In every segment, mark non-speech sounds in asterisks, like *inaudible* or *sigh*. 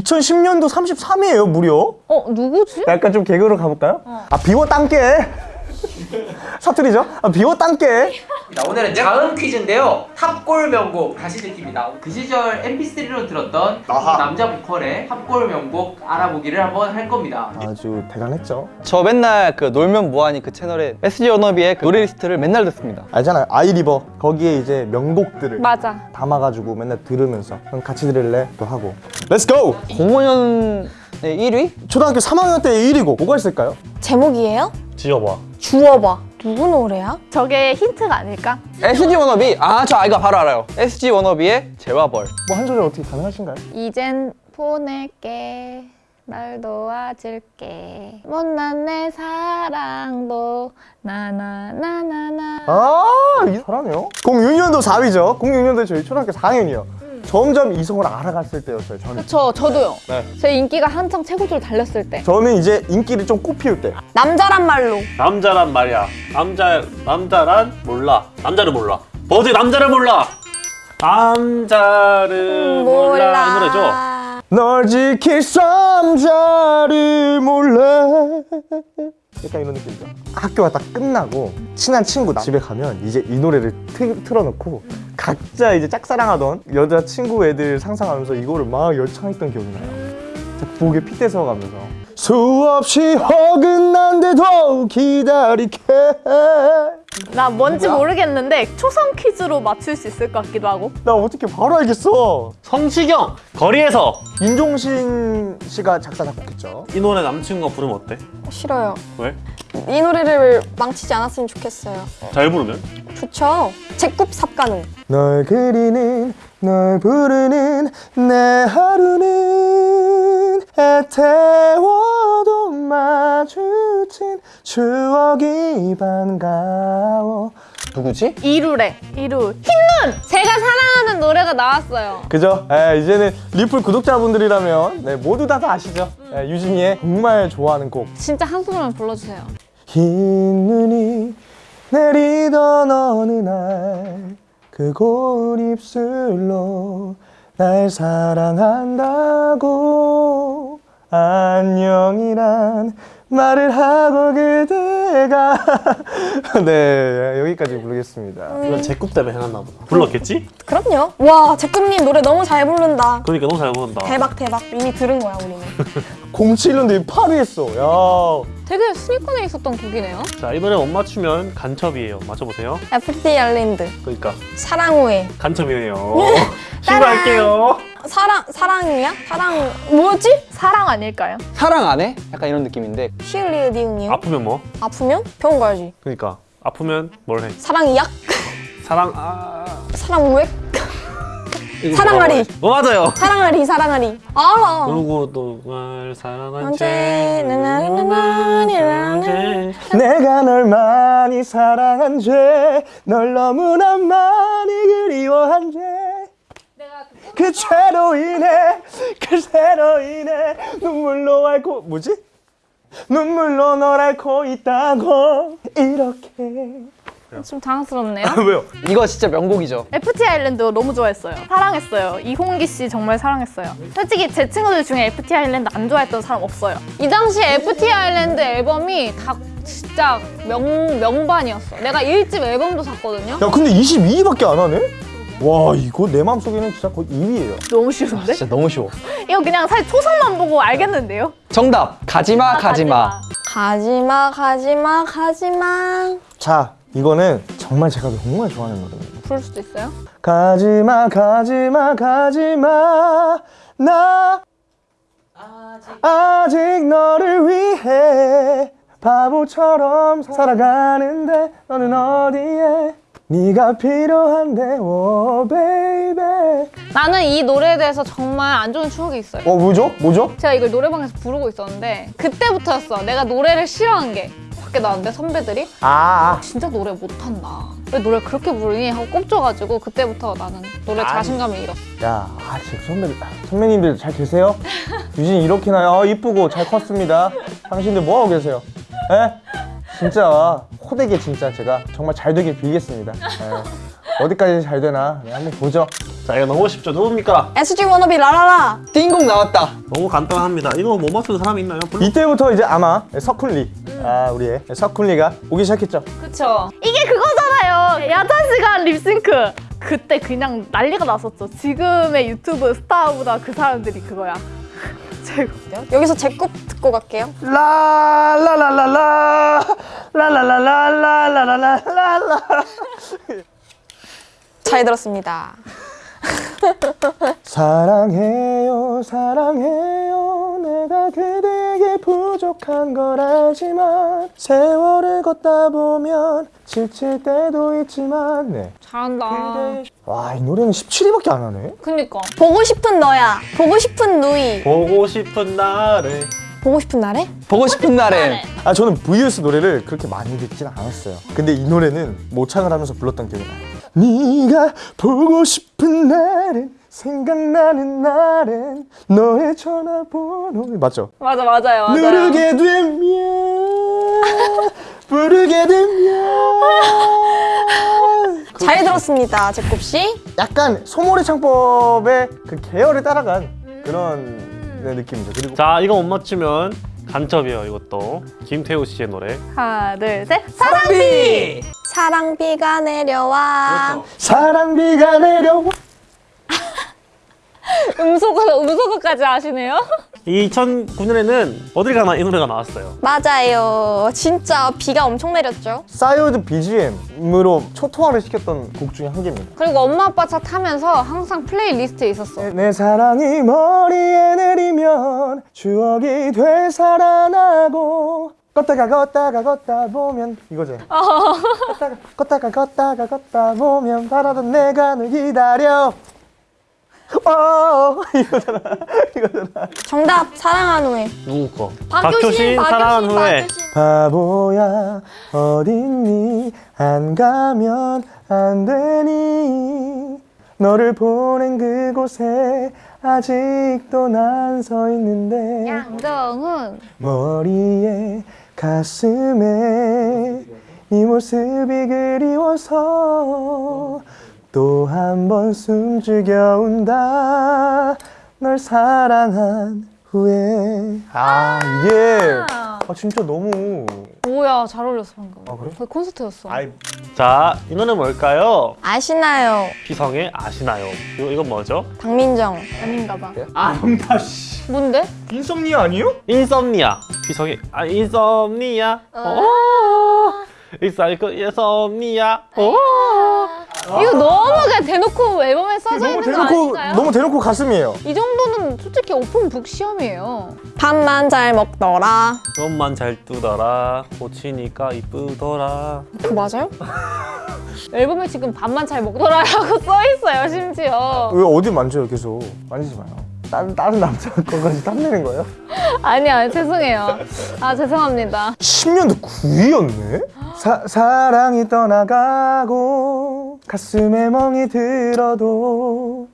2010년도 33이에요 무려 어 누구지? 약간 좀 개그로 가볼까요? 아 비워 땅게 사투리죠? 아 비워 땅게 자, 오늘은 자음 퀴즈인데요. 탑골 명곡 다시 듣기입니다. 그 시절 MP3로 들었던 아하. 남자 보컬의 탑골 명곡 알아보기를 한번 할 겁니다. 아주 대단했죠 저 맨날 그 놀면 뭐하니 그 채널에 SG 워너비의 그 노래 리스트를 맨날 듣습니다 알잖아요 아이리버 거기에 이제 명곡들을 맞아. 담아가지고 맨날 들으면서 그럼 같이 들을래? 또 하고 Let's go! 05년에 1위? 초등학교 3학년 때 1위고 뭐가 있을까요? 제목이에요? 지어봐 주워봐. 누구 노래야? 저게 힌트가 아닐까? SG 워너비. 아 저 이거 바로 알아요. SG 워너비의 죄와 벌. 뭐 한 소절 어떻게 가능하신가요? 이젠 보낼게. 날 도와줄게. 못난 내 사랑도 나나나나나. 아 이- 잘하네요? 06년도 4위죠. 06년도에 저희 초등학교 4학년이요 점점 이성을 알아갔을 때였어요 저는 그쵸 저도요 네. 제 인기가 한창 최고조를 달렸을 때 저는 이제 인기를 좀 꽃피울 때 남자란 말로. 남자란 말이야. 남자 남자란 몰라. 남자를 몰라. 버즈 남자를 몰라. 남자를 몰라. 이 노래죠. 널 지킬 남자를 몰라 약간 이런 느낌이죠? 학교가 딱 끝나고 친한 친구 집에 가면 이제 이 노래를 트, 틀어놓고 각자 이제 짝사랑하던 여자친구 애들 상상하면서 이거를 막 열창했던 기억이 나요. 진짜 부엌에 핏대 세워가면서. 수없이 어긋난데도 기다릴게 나 뭔지 모르겠는데 초성 퀴즈로 맞출 수 있을 것 같기도 하고 나 어떻게 바로 알겠어 성시경 거리에서 윤종신 씨가 작사 작곡했죠 이 노래 남친구가 부르면 어때? 싫어요. 왜? 이 노래를 망치지 않았으면 좋겠어요. 잘 부르면? 좋죠. 제굽 삽가능. 널 그리는 널 부르는 내 하루는 애태워도 마주친 추억이 반가워. 누구지? 이루래. 이루. 흰눈! 제가 사랑하는 노래가 나왔어요. 그죠? 에, 이제는 리플 구독자분들이라면 네, 모두 다, 다 아시죠? 에, 유진이의 정말 좋아하는 곡. 진짜 한 소절만 불러주세요. 흰 눈이 내리던 어느 날 그 고운 입술로 날 사랑한다고 안녕이란 말을 하고 그대가 *laughs* 네 여기까지 부르겠습니다 이건 제꿈 때문에 해놨나 보다. 불렀겠지? 그럼요. 와, 제굽님 노래 너무 잘 부른다. 그러니까 너무 잘 부른다. 대박 대박. 이미 들은 거야 우리는. 07년도에 8위 했어 야 되게 순위권에 있었던 곡이네요 자, 이 노래 못 맞추면 간첩이에요. 맞춰보세요. FT 아일랜드. 그러니까 사랑 후에. 간첩이에요. *laughs* 신고할게요. 사랑 사랑이야? 사랑 뭐지? 사랑 아닐까요? 사랑 안 해? 약간 이런 느낌인데 니은이요? 아프면 뭐? 아프면 병원 가야지. 그러니까 아프면 뭘 해? 사랑이 약? 사랑 아 사랑 우액? 사랑하리. 뭐 맞아요. 사랑하리 사랑하리. 알아. 그리고 또날 사랑한 죄. 내가 널 많이 사랑한 죄 널 너무나 많이 그리워한 죄 그 죄로 인해 그 죄로 인해 눈물로 앓고 뭐지? 눈물로 널 앓고 있다고. 이렇게. 좀 당황스럽네요. 왜요? 이거 진짜 명곡이죠. FT 아일랜드 너무 좋아했어요. 사랑했어요. 이홍기 씨 정말 사랑했어요. 솔직히 제 친구들 중에 FT 아일랜드 안 좋아했던 사람 없어요. 이 당시에 FT 아일랜드 앨범이 다 진짜 명, 명반이었어. 내가 1집 앨범도 샀거든요. 야 근데 22위밖에 안 하네? 와 이거 내 마음속에는 진짜 거의 2위예요. 너무 쉬운데? 진짜 너무 쉬워. 이거 그냥 사실 초성만 보고 알겠는데요? 정답. 가지마 가지마. 가지마. 가지마 가지마. 자 이거는 정말 제가 정말 좋아하는 노래입니다. 부를 수도 있어요? 가지마 가지마 가지마. 나 아직 너를 위해 바보처럼 살아가는데 너는 어디에 네가 필요한데 오 baby 나는 이 노래에 대해서 정말 안 좋은 추억이 있어요 어 뭐죠? 뭐죠? 제가 이걸 노래방에서 부르고 있었는데 그때부터였어 내가 노래를 싫어한 게 밖에 나왔는데 선배들이 아, 아. 진짜 노래 못한다 왜 노래 그렇게 부르니? 하고 꼽줘가지고 그때부터 나는 노래 자신감을 잃었어 야, 아, 선배들, 선배님들 잘 계세요? *laughs* 유진 이렇게나 아, 이쁘고 잘 컸습니다. 당신들 뭐 하고 계세요? 에? 진짜 호되게 진짜 제가 정말 잘 되길 빌겠습니다. 예. 어디까지 잘 되나 네, 한번 보죠. 자 이거 너무 쉽죠 누굽니까? SG 워너비 라라라. 띵곡 나왔다. 너무 간단합니다 이거 못 맞추는 사람이 있나요? 별로 이때부터 이제 아마 석훈리, 아 우리의 석훈리가 오기 시작했죠. 그쵸. 이게 그거잖아요. 야자시가 립싱크. 그때 그냥 난리가 났었죠. 지금의 유튜브 스타보다 그 사람들이 그거야. 여기서 제곡 듣고 갈게요. 라라라라라 라라라라라라라라라 잘 들었습니다. 사랑해요 사랑해요 내가 그대에게 부족한 걸 알지만 세월을 걷다 보면 지칠 때도 있지만 네. 잘한다. 와이 노래는 17위밖에 안 하네 그니까. 보고 싶은 너야. 보고 싶은 누이. 보고 싶은 날에 보고 싶은 날에? 보고 싶은 날엔 아 저는 VS 노래를 그렇게 많이 듣진 않았어요 근데 이 노래는 모창을 하면서 불렀던 기억이 나요 네가 보고 싶은 날엔 생각나는 날엔 너의 전화번호 맞죠? 맞아, 맞아요. 맞아요. 누르게 되면 *laughs* 부르게 되면 *laughs* 잘 들었습니다. 제꼽 씨. 약간 소몰이 창법의 그 계열을 따라간 그런 네, 느낌이죠 그리고 자 이거 못 맞추면 간첩이에요 이것도 김태우 씨의 노래 하나, 둘, 셋. 사랑비! 사랑비가 내려와. 사랑비가 내려와 *laughs* 음소거, 음소거까지 아시네요? *laughs* 2009년에는 어딜 가나 이 노래가 나왔어요 맞아요. 진짜 비가 엄청 내렸죠. 싸이월드 BGM으로 초토화를 시켰던 곡 중에 한 개입니다 그리고 엄마 아빠 차 타면서 항상 playlist에 있었어. 내 사랑이 머리에 내리면 추억이 되살아나고 걷다가 걷다가 걷다 보면 이거지 걷다가 걷다가 걷다가 걷다 보면 바라던 내가 널 기다려 어 *laughs* 이거잖아 이거잖아 정답 사랑한 후에. 누구 거? 박효신, 사랑한 박효신, 후에 박효신. 바보야 어딨니 안 가면 안 되니 너를 보낸 그곳에 아직도 난 서 있는데 양정훈. 머리에 가슴에 네 모습이 그리워서 또 한 번 숨죽여 운다 널 사랑한 후에 아 이게 아 진짜 너무 뭐야, 잘 어울렸어, 방금. 아, 그래? 거의 콘서트였어. 아이 자, 이 노래 뭘까요? 아시나요? 피성의 아시나요? 이거, 이건 뭐죠? 박민정. 아닌가 봐. 아 정답 씨 뭔데? 인썸니아 아니에요? 인썸니아. 피성의 아 인썸니아. 어. 이 사이크 인썸니아. 어. 이거 너무 그냥 대놓고 앨범에 써져 있는 거 대놓고 아닌가요? 너무 대놓고 가슴이에요 이 정도는 솔직히 오픈북 시험이에요. 밥만 잘 먹더라. 눈만 잘 뜨더라. 고치니까 이쁘더라. 그거 맞아요? *laughs* 앨범에 지금 밥만 잘 먹더라라고 *laughs* 써 있어요, 심지어. 왜 어디 만져요 계속 만지지 마요 다른, 다른 남자 *laughs* 거까지 땀내는 거예요? 아니야, 죄송해요. 아, 죄송합니다. 10년도 9위였네? 사, 사랑이 떠나가고 가슴에 멍이 들어도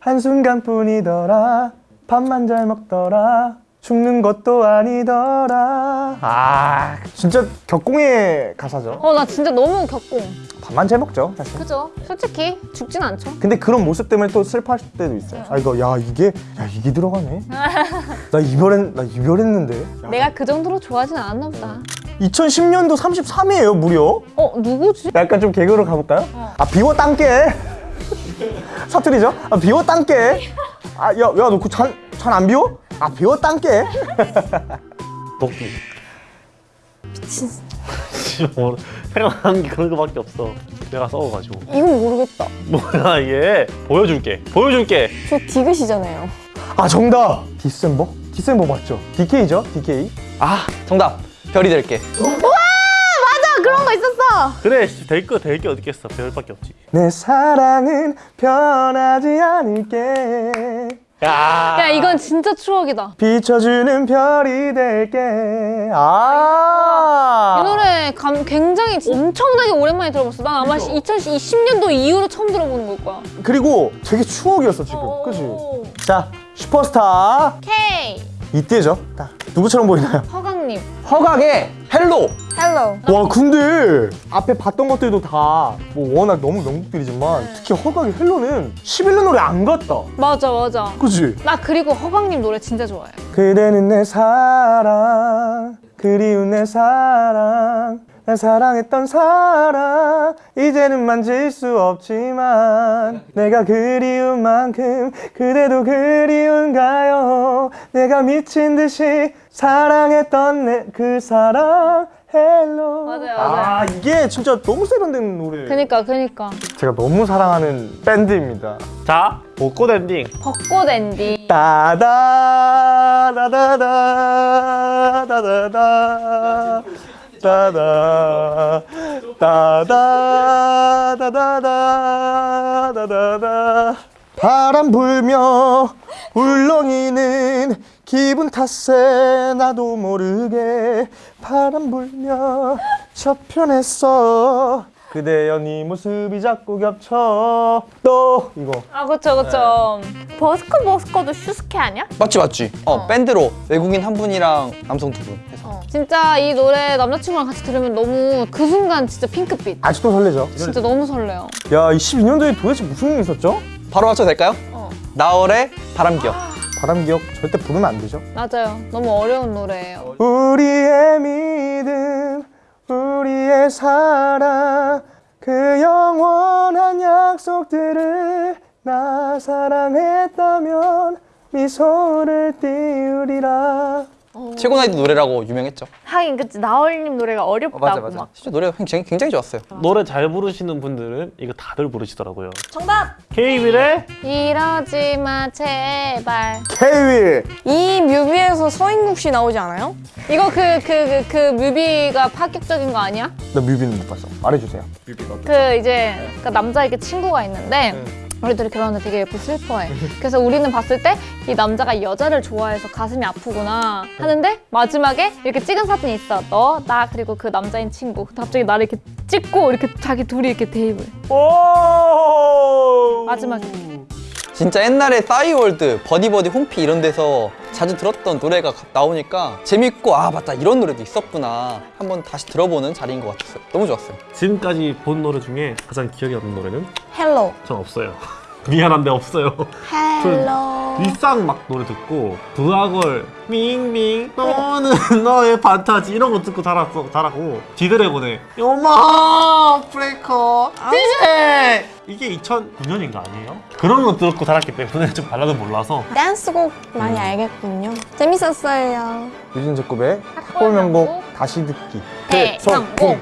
한순간뿐이더라. 밥만 잘 먹더라. 죽는 것도 아니더라. 아 진짜 격공의 가사죠. 어, 나 진짜 너무 격공. 밥만 잘 먹죠 사실. 그죠? 솔직히 죽진 않죠. 근데 그런 모습 때문에 또 슬퍼하실 때도 있어요. 아 이거 야 이게 야 이게 들어가네. *laughs* 나 이별했 나 이별했는데. 야, 내가 그 정도로 좋아하진 않았나 보다. 2010년도 33위에요 무려 어, 누구지? 약간 좀 개그로 가볼까요? 아 비워 땅게 사투리죠? 아 비워 땅게 아야야 너 그 잔 잔 안 비워? 아 비워 땅게 복귀. *laughs* 미친. 뭐 생각나는 게 그런 거밖에 없어. 내가 써가지고. 이건 모르겠다. 뭐야 이게? 보여줄게. 보여줄게. 저 디귿이잖아요. 아 정답 디셈버? 디셈버 맞죠? DK죠? DK 아 정답 별이 될게. 맞아, 그런 거 있었어. 그래 될거 될 게 어딨겠어. 별밖에 없지. 내 사랑은 변하지 않을게 야. 야, 이건 진짜 추억이다. 비춰주는 별이 될게 아이 노래 감, 굉장히 엄청나게 오랜만에 들어봤어. 난 아마 2020년도 이후로 처음 들어보는 걸 거야. 그리고 되게 추억이었어 지금 그치? 오. 자 슈퍼스타 K. 이때죠 딱 누구처럼 보이나요? 허각님. 허각의 Hello Hello. 와 근데 앞에 봤던 것들도 다 뭐 워낙 너무 명곡들이지만 특히 허각의 Hello는 11년 노래 안 같다 맞아 맞아. 그치? 나 그리고 허각님 노래 진짜 좋아해. 그대는 내 사랑 그리운 내 사랑 날 사랑했던 사랑 이제는 만질 수 없지만 내가 그리운 만큼 그대도 그리운가요 내가 미친 듯이 사랑했던 내 그 사랑 Hello 맞아요, 아 맞아요. 이게 진짜 너무 세련된 노래 그니까 그니까. 제가 너무 사랑하는 밴드입니다 자, 벚꽃 엔딩. 벚꽃 엔딩. 따다 다다다 다다다 따다 따다 다다다 다다다. 바람 불며 울렁이는 기분 탓에 나도 모르게 바람 불며 저편에서 그대여 네 모습이 자꾸 겹쳐 또 이거 아 그쵸 그쵸. 버스커 버스커도 슈스케 아니야? 맞지 맞지. 어, 밴드로 외국인 한 분이랑 남성 두 분 해서. 어. 진짜 이 노래 남자친구랑 같이 들으면 너무 그 순간 진짜 핑크빛. 아직도 설레죠? 진짜 너무 설레요. 야, 이 12년도에 도대체 무슨 일이 있었죠? 바로 맞춰도 될까요? 어. 나얼의 바람기억. *gasps* 바람 기억 절대 부르면 안 되죠? 맞아요. 너무 어려운 노래예요. 우리의 믿음, 사랑, 그 영원한 약속들을 나 사랑했다면 미소를 띄우리라. 최고 나이도 노래라고 유명했죠. 하긴 그치 나얼님 노래가 어렵다고 막. 진짜 노래가 굉장히, 굉장히 좋았어요. 노래 잘 부르시는 분들은 이거 다들 부르시더라고요. 정답. 케이윌의 이러지 마 제발. 케이윌! 이 뮤비에서 서인국 씨 나오지 않아요? 이거 그 그 그그 뮤비가 파격적인 거 아니야? 나 뮤비는 못 봤어. 말해주세요. 그 이제 그 남자 이렇게 친구가 있는데 우리들이 결혼하는데 되게 예쁘 슬퍼해. 그래서 우리는 봤을 때 이 남자가 여자를 좋아해서 가슴이 아프구나 하는데 마지막에 이렇게 찍은 사진이 있어. 너, 나 그리고 그 남자인 친구. 근데 갑자기 나를 이렇게 찍고 이렇게 자기 둘이 이렇게 대입을. 오! 마지막에. 진짜 옛날에 싸이월드, 버디버디, 홈피 이런 데서 자주 들었던 노래가 나오니까 재밌고 아 맞다 이런 노래도 있었구나 한번 다시 들어보는 자리인 것 같았어요. 너무 좋았어요. 지금까지 본 노래 중에 가장 기억에 남는 노래는 헬로. 전 없어요. 미안한데 없어요. 헬로. 일상 막 노래 듣고 부하걸 밍밍 너는 너의 판타지 이런 거 듣고 자랐어 자라고 지드래곤의 요마 브레이커 디제 이게 2009년인가 아니에요? 그런 거 듣고 자랐기 때문에 좀 발라드 몰라서 댄스곡 많이 알겠군요. 재밌었어요. 유진 제곱의 탁골 명곡 다시 듣기. 대성공.